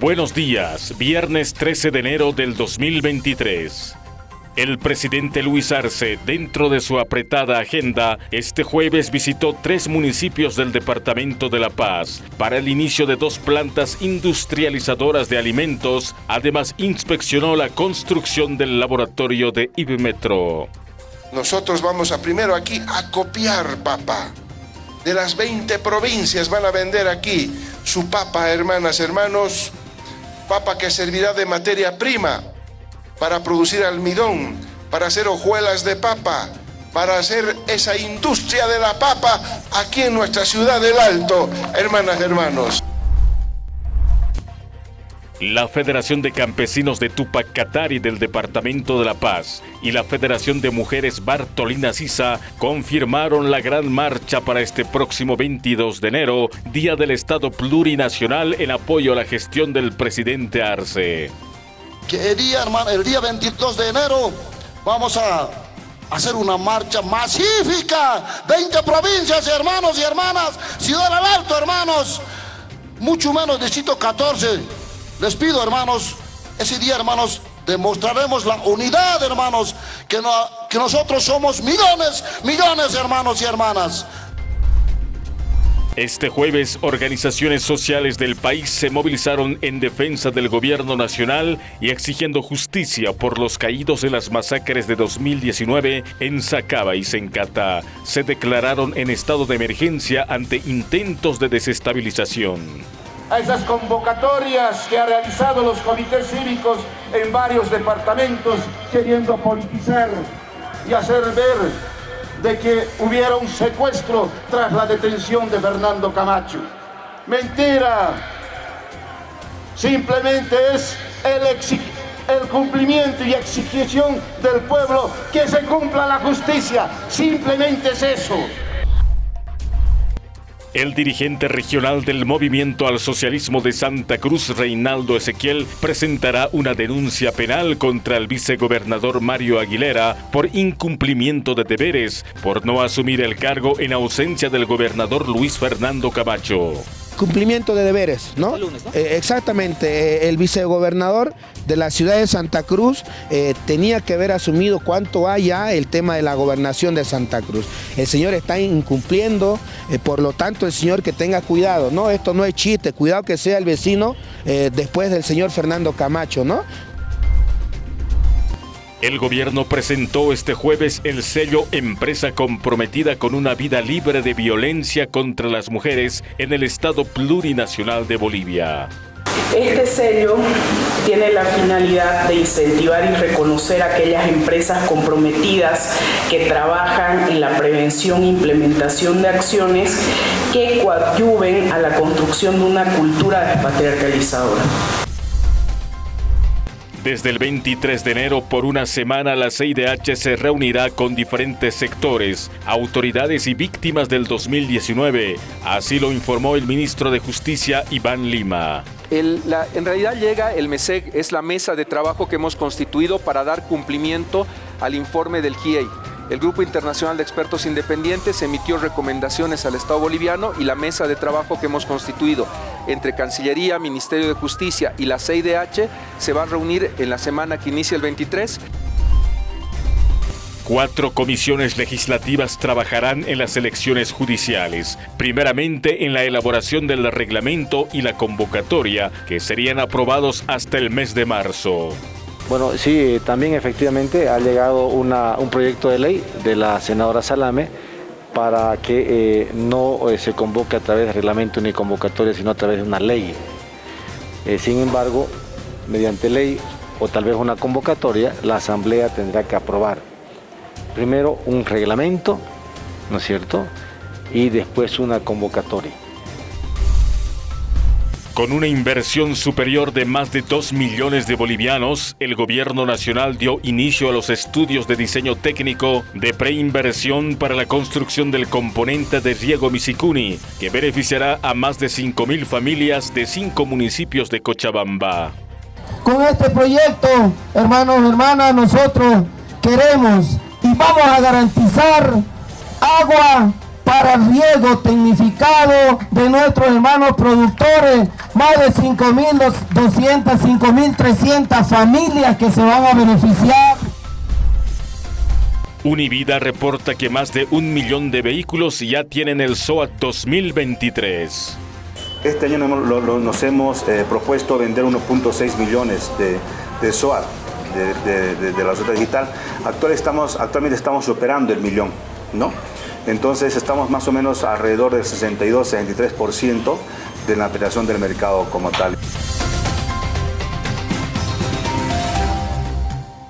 Buenos días, viernes 13 de enero del 2023. El presidente Luis Arce, dentro de su apretada agenda, este jueves visitó tres municipios del Departamento de La Paz para el inicio de dos plantas industrializadoras de alimentos. Además, inspeccionó la construcción del laboratorio de Ibmetro. Nosotros vamos a primero aquí a copiar papa. De las 20 provincias van a vender aquí su papa, hermanas, hermanos, papa que servirá de materia prima para producir almidón, para hacer hojuelas de papa, para hacer esa industria de la papa aquí en nuestra ciudad del Alto, hermanas, hermanos. La Federación de Campesinos de Tupac Katari del Departamento de La Paz y la Federación de Mujeres Bartolina Sisa confirmaron la gran marcha para este próximo 22 de enero, Día del Estado Plurinacional en apoyo a la gestión del presidente Arce. Que el día, hermano, el día 22 de enero vamos a hacer una marcha masífica. 20 provincias, hermanos y hermanas, Ciudad del Alto, hermanos, mucho menos Distrito 14 les pido, hermanos, ese día, hermanos, demostraremos la unidad, hermanos, que, nosotros somos millones, millones, hermanos y hermanas. Este jueves, organizaciones sociales del país se movilizaron en defensa del gobierno nacional y exigiendo justicia por los caídos en las masacres de 2019 en Sacaba y Sencata. Se declararon en estado de emergencia ante intentos de desestabilización a esas convocatorias que ha realizado los comités cívicos en varios departamentos queriendo politizar y hacer ver de que hubiera un secuestro tras la detención de Fernando Camacho. Mentira. Simplemente es el, el cumplimiento y exigición del pueblo que se cumpla la justicia. Simplemente es eso. El dirigente regional del Movimiento al Socialismo de Santa Cruz, Reinaldo Ezequiel, presentará una denuncia penal contra el vicegobernador Mario Aguilera por incumplimiento de deberes, por no asumir el cargo en ausencia del gobernador Luis Fernando Camacho cumplimiento de deberes, ¿no? Eh, exactamente, eh, el vicegobernador de la ciudad de Santa Cruz eh, tenía que haber asumido cuánto haya el tema de la gobernación de Santa Cruz. El señor está incumpliendo, por lo tanto el señor que tenga cuidado, ¿no? Esto no es chiste, cuidado que sea el vecino después del señor Fernando Camacho, ¿no? El gobierno presentó este jueves el sello Empresa comprometida con una vida libre de violencia contra las mujeres en el Estado plurinacional de Bolivia. Este sello tiene la finalidad de incentivar y reconocer a aquellas empresas comprometidas que trabajan en la prevención e implementación de acciones que coadyuven a la construcción de una cultura despatriarcalizadora. Desde el 23 de enero por una semana la CIDH se reunirá con diferentes sectores, autoridades y víctimas del 2019. Así lo informó el ministro de Justicia Iván Lima. en realidad llega el MESEC, es la mesa de trabajo que hemos constituido para dar cumplimiento al informe del GIEI. El Grupo Internacional de Expertos Independientes emitió recomendaciones al Estado boliviano y la mesa de trabajo que hemos constituido entre Cancillería, Ministerio de Justicia y la CIDH se va a reunir en la semana que inicia el 23. Cuatro comisiones legislativas trabajarán en las elecciones judiciales, primeramente en la elaboración del reglamento y la convocatoria, que serían aprobados hasta el mes de marzo. Bueno, sí, también efectivamente ha llegado un proyecto de ley de la senadora Salame para que eh, no eh, se convoque a través de reglamento ni convocatoria, sino a través de una ley. Eh, sin embargo, mediante ley o tal vez una convocatoria, la Asamblea tendrá que aprobar primero un reglamento, ¿no es cierto?, y después una convocatoria. Con una inversión superior de más de 2 millones de bolivianos, el gobierno nacional dio inicio a los estudios de diseño técnico de preinversión para la construcción del componente de riego Misicuni, que beneficiará a más de 5.000 familias de cinco municipios de Cochabamba. Con este proyecto, hermanos, hermanas, nosotros queremos y vamos a garantizar agua para riego tecnificado de nuestros hermanos productores más de 5.200, 5.300 familias que se van a beneficiar. Univida reporta que más de un millón de vehículos ya tienen el SOAT 2023. Este año nos hemos eh, propuesto vender 1.6 millones de, de SOAT de, la sociedad digital. Actual estamos, actualmente estamos superando el millón, ¿no? Entonces estamos más o menos alrededor del 62-63% de la operación del mercado como tal.